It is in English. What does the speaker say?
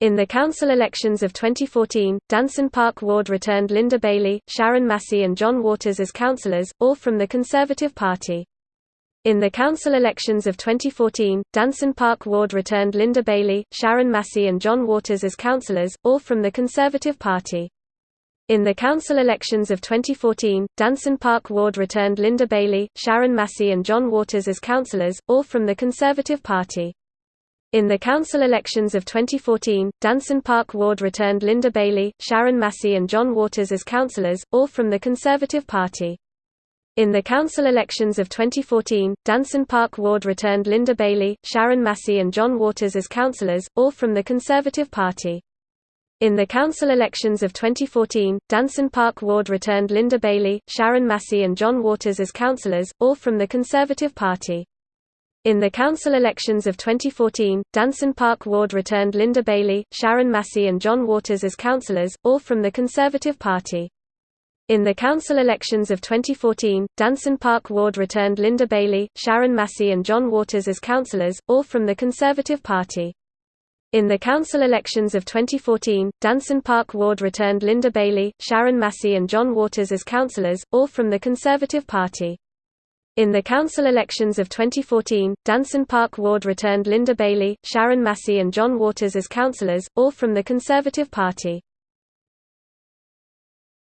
In the council elections of 2014, Danson Park Ward returned Linda Bailey, Sharon Massey and John Waters as councillors, all from the Conservative Party. In the council elections of 2014, Danson Park Ward returned Linda Bailey, Sharon Massey and John Waters as councillors, all from the Conservative Party. In the council elections of 2014, Danson Park Ward returned Linda Bailey, Sharon Massey and John Waters as councillors, all from the Conservative Party. In the council elections of 2014, Danson Park Ward returned Linda Bailey, Sharon Massey and John Waters as councillors, all from the Conservative Party. In the council elections of 2014, Danson Park Ward returned Linda Bailey, Sharon Massey and John Waters as councillors, all from the Conservative Party. In the council elections of 2014, Danson Park Ward returned Linda Bailey, Sharon Massey and John Waters as councillors, all from the Conservative Party. In the council elections of 2014, Danson Park Ward returned Linda Bailey, Sharon Massey and John Waters as councillors, all from the Conservative Party. In the council elections of 2014, Danson Park Ward returned Linda Bailey, Sharon Massey and John Waters as councillors, all from the Conservative Party. In the council elections of 2014, Danson Park Ward returned Linda Bailey, Sharon Massey and John Waters as councillors, all from the Conservative Party. In the council elections of 2014, Danson Park Ward returned Linda Bailey, Sharon Massey and John Waters as councillors, all from the Conservative Party.